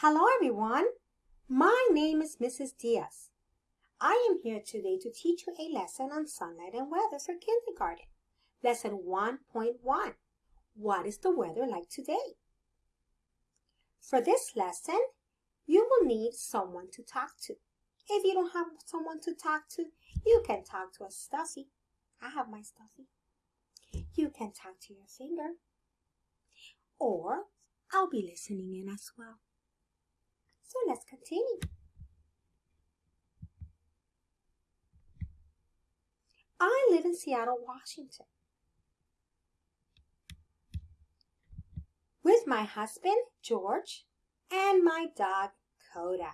Hello everyone. My name is Mrs. Diaz. I am here today to teach you a lesson on sunlight and weather for kindergarten. Lesson 1.1. What is the weather like today? For this lesson, you will need someone to talk to. If you don't have someone to talk to, you can talk to a stuffy. I have my stuffy. You can talk to your finger. Or I'll be listening in as well. So let's continue. I live in Seattle, Washington. With my husband, George, and my dog, Coda.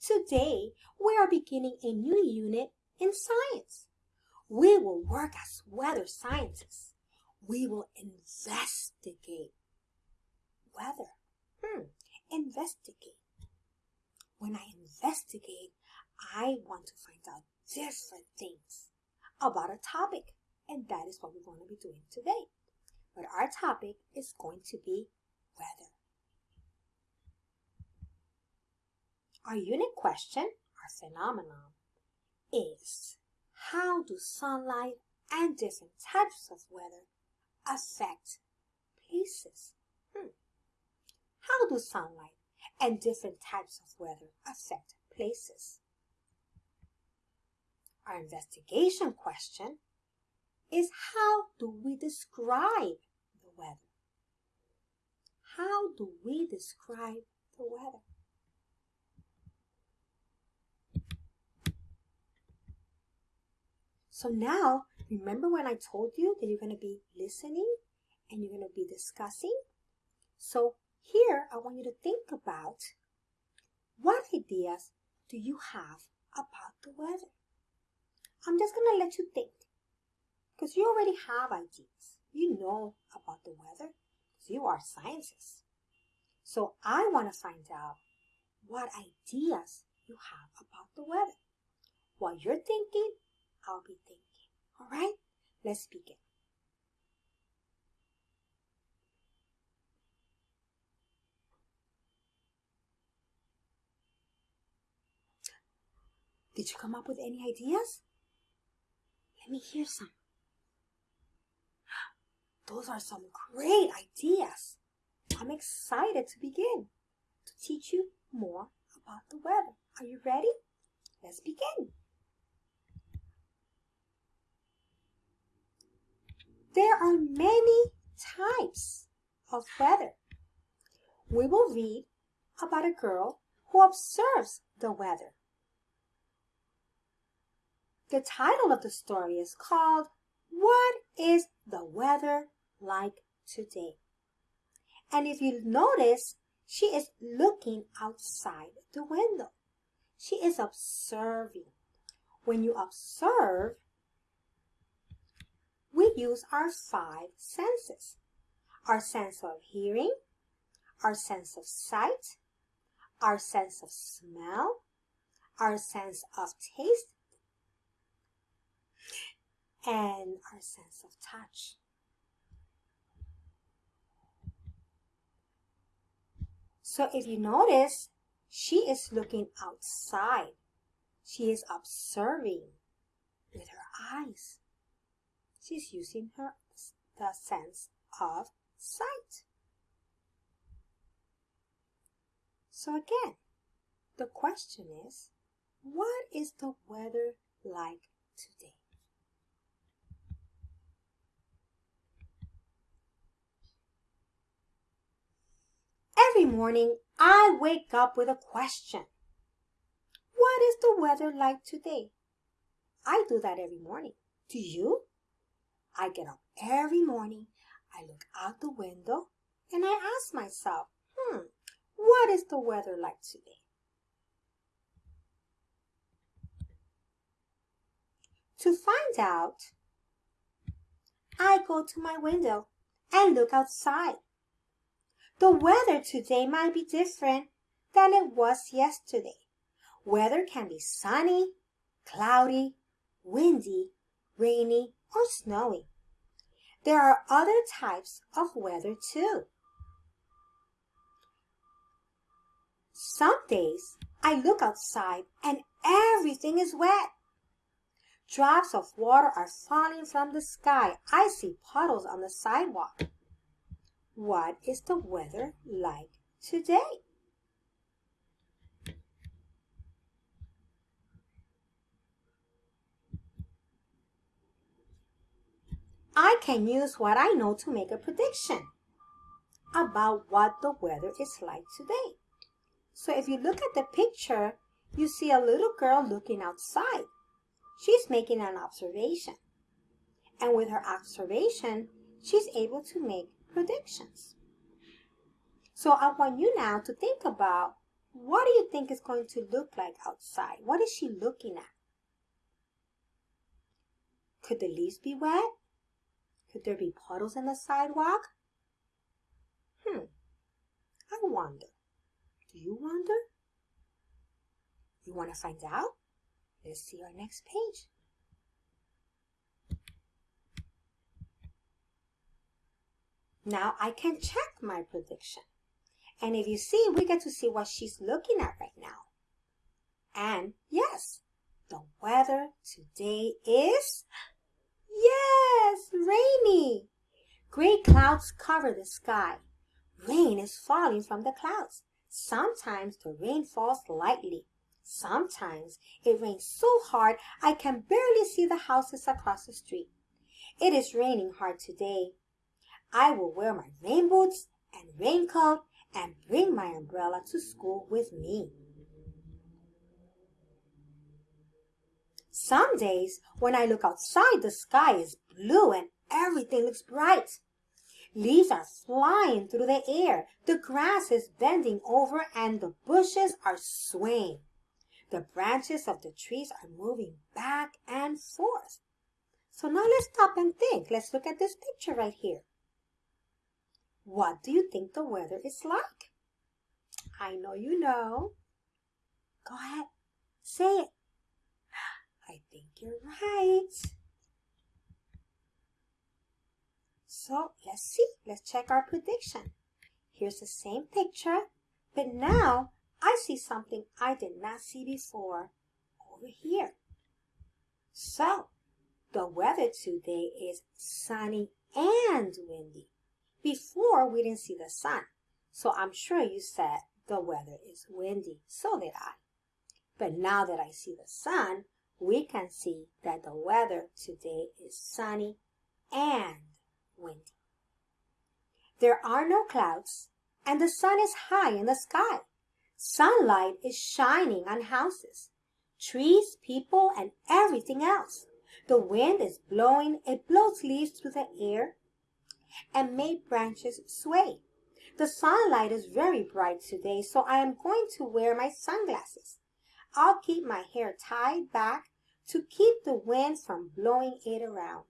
Today, we are beginning a new unit in science. We will work as weather scientists. We will investigate weather. Hmm, investigate. When I investigate, I want to find out different things about a topic. And that is what we're going to be doing today. But our topic is going to be weather. Our unit question, our phenomenon, is how do sunlight and different types of weather affect places? How do sunlight and different types of weather affect places? Our investigation question is how do we describe the weather? How do we describe the weather? So now, remember when I told you that you're going to be listening and you're going to be discussing? So here, I want you to think about what ideas do you have about the weather? I'm just going to let you think because you already have ideas. You know about the weather because you are scientists. So I want to find out what ideas you have about the weather. While you're thinking, I'll be thinking. All right, let's begin. Did you come up with any ideas? Let me hear some. Those are some great ideas. I'm excited to begin to teach you more about the weather. Are you ready? Let's begin. There are many types of weather. We will read about a girl who observes the weather. The title of the story is called What is the Weather Like Today? And if you notice, she is looking outside the window. She is observing. When you observe, we use our five senses. Our sense of hearing, our sense of sight, our sense of smell, our sense of taste, and our sense of touch. So if you notice, she is looking outside. She is observing with her eyes. She's using her the sense of sight. So again, the question is, what is the weather like today? Every morning, I wake up with a question. What is the weather like today? I do that every morning. Do you? I get up every morning, I look out the window, and I ask myself, hmm, what is the weather like today? To find out, I go to my window and look outside. The weather today might be different than it was yesterday. Weather can be sunny, cloudy, windy, rainy, or snowy. There are other types of weather too. Some days I look outside and everything is wet. Drops of water are falling from the sky. I see puddles on the sidewalk. What is the weather like today? I can use what I know to make a prediction about what the weather is like today. So if you look at the picture, you see a little girl looking outside. She's making an observation. And with her observation, she's able to make predictions. So I want you now to think about what do you think is going to look like outside? What is she looking at? Could the leaves be wet? Could there be puddles in the sidewalk? Hmm, I wonder. Do you wonder? You want to find out? Let's see our next page. Now I can check my prediction. And if you see, we get to see what she's looking at right now. And yes, the weather today is, yes, rainy. Gray clouds cover the sky. Rain is falling from the clouds. Sometimes the rain falls lightly. Sometimes it rains so hard I can barely see the houses across the street. It is raining hard today. I will wear my rain boots and raincoat and bring my umbrella to school with me. Some days when I look outside, the sky is blue and everything looks bright. Leaves are flying through the air. The grass is bending over and the bushes are swaying. The branches of the trees are moving back and forth. So now let's stop and think. Let's look at this picture right here. What do you think the weather is like? I know you know. Go ahead, say it. I think you're right. So let's see, let's check our prediction. Here's the same picture, but now I see something I did not see before over here. So the weather today is sunny and windy. Before we didn't see the sun, so I'm sure you said the weather is windy. So did I. But now that I see the sun, we can see that the weather today is sunny and windy. There are no clouds, and the sun is high in the sky. Sunlight is shining on houses, trees, people, and everything else. The wind is blowing, it blows leaves through the air and made branches sway. The sunlight is very bright today, so I am going to wear my sunglasses. I'll keep my hair tied back to keep the wind from blowing it around.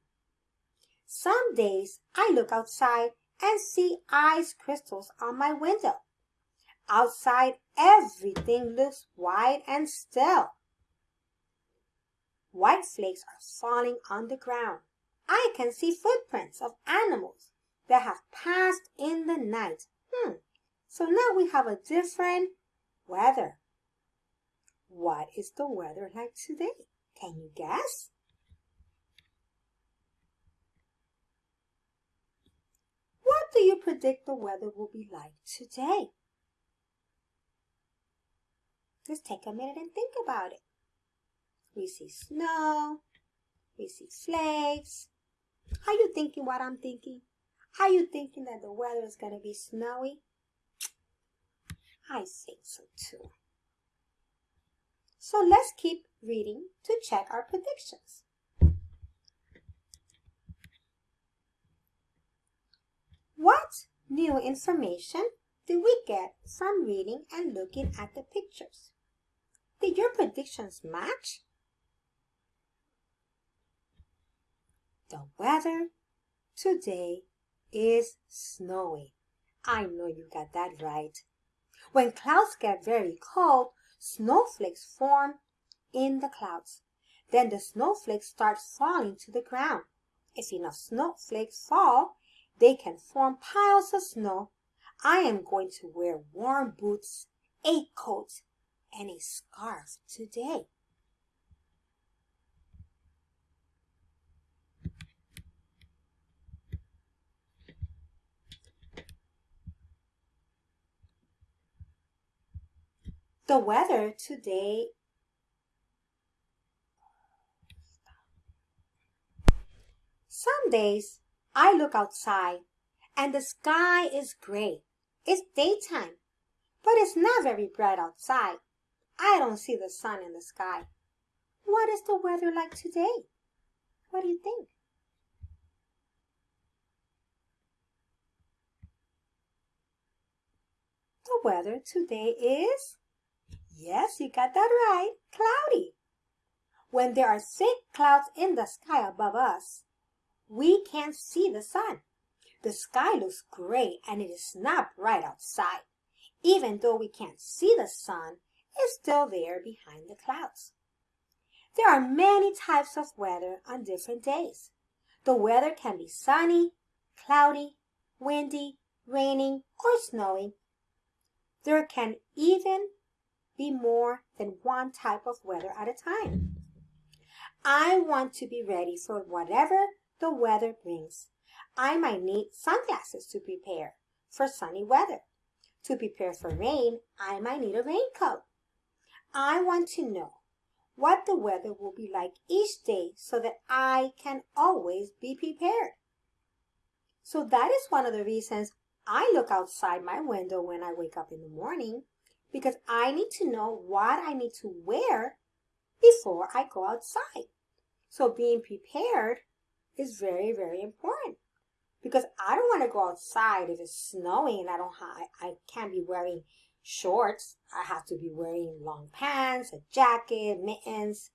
Some days I look outside and see ice crystals on my window. Outside, everything looks white and still. White flakes are falling on the ground. I can see footprints of animals that have passed in the night. Hmm, so now we have a different weather. What is the weather like today? Can you guess? What do you predict the weather will be like today? Let's take a minute and think about it. We see snow. We see flakes. Are you thinking what I'm thinking? Are you thinking that the weather is going to be snowy? I think so too. So let's keep reading to check our predictions. What new information did we get from reading and looking at the pictures? Did your predictions match? The weather today is snowy. I know you got that right. When clouds get very cold, snowflakes form in the clouds. Then the snowflakes start falling to the ground. If enough snowflakes fall, they can form piles of snow. I am going to wear warm boots a coat and a scarf today. The weather today Some days I look outside and the sky is gray. It's daytime, but it's not very bright outside. I don't see the sun in the sky. What is the weather like today? What do you think? The weather today is, yes, you got that right, cloudy. When there are thick clouds in the sky above us, we can't see the sun. The sky looks gray and it is not bright outside. Even though we can't see the sun, it's still there behind the clouds. There are many types of weather on different days. The weather can be sunny, cloudy, windy, raining, or snowing. There can even be more than one type of weather at a time. I want to be ready for whatever the weather brings. I might need sunglasses to prepare for sunny weather. To prepare for rain, I might need a raincoat. I want to know what the weather will be like each day so that I can always be prepared. So that is one of the reasons I look outside my window when I wake up in the morning because I need to know what I need to wear before I go outside. So being prepared is very, very important because I don't want to go outside if it's snowing and I don't have, I can't be wearing shorts. I have to be wearing long pants, a jacket, mittens.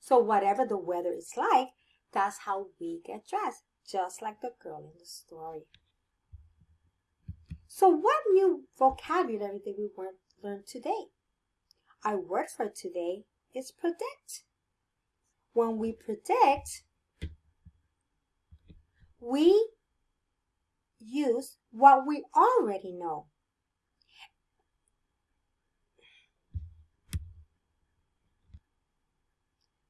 So whatever the weather is like, that's how we get dressed, just like the girl in the story. So what new vocabulary did we learn today? Our word for today is predict. When we predict, we use what we already know.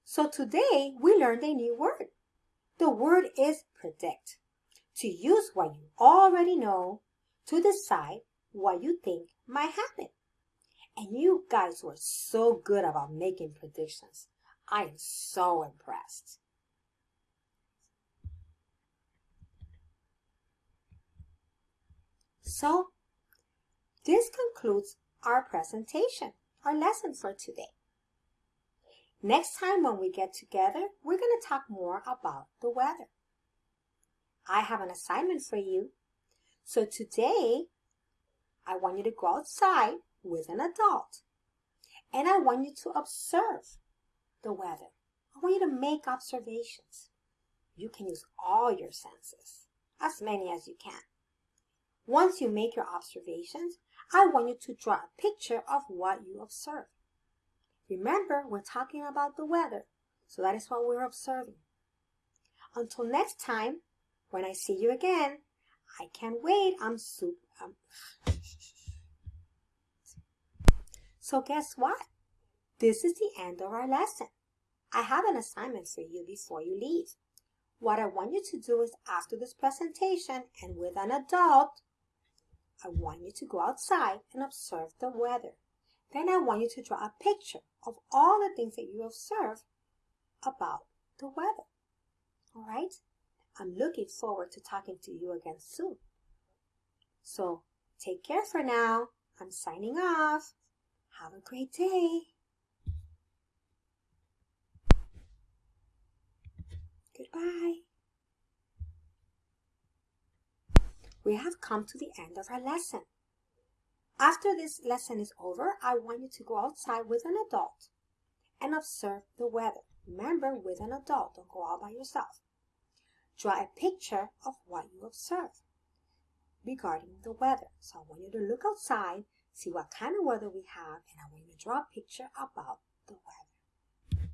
So today we learned a new word. The word is predict. To use what you already know to decide what you think might happen. And you guys were so good about making predictions. I am so impressed. So, this concludes our presentation, our lesson for today. Next time when we get together, we're going to talk more about the weather. I have an assignment for you. So today, I want you to go outside with an adult. And I want you to observe the weather. I want you to make observations. You can use all your senses, as many as you can. Once you make your observations, I want you to draw a picture of what you observe. Remember, we're talking about the weather, so that is what we're observing. Until next time, when I see you again, I can't wait. I'm super. So guess what? This is the end of our lesson. I have an assignment for you before you leave. What I want you to do is after this presentation and with an adult, I want you to go outside and observe the weather. Then I want you to draw a picture of all the things that you observe about the weather. All right? I'm looking forward to talking to you again soon. So take care for now. I'm signing off. Have a great day. Goodbye. we have come to the end of our lesson. After this lesson is over, I want you to go outside with an adult and observe the weather. Remember, with an adult, don't go out by yourself. Draw a picture of what you observe regarding the weather. So I want you to look outside, see what kind of weather we have, and I want you to draw a picture about the weather.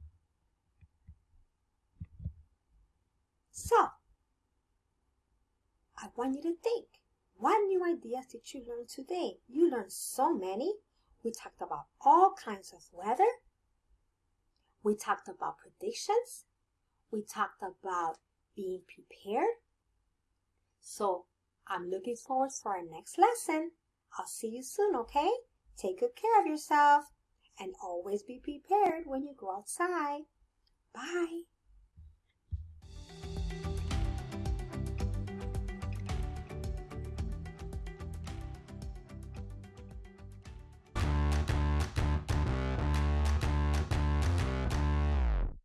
So, I want you to think. What new ideas did you learn today? You learned so many. We talked about all kinds of weather. We talked about predictions. We talked about being prepared. So I'm looking forward for our next lesson. I'll see you soon, okay? Take good care of yourself and always be prepared when you go outside. Bye.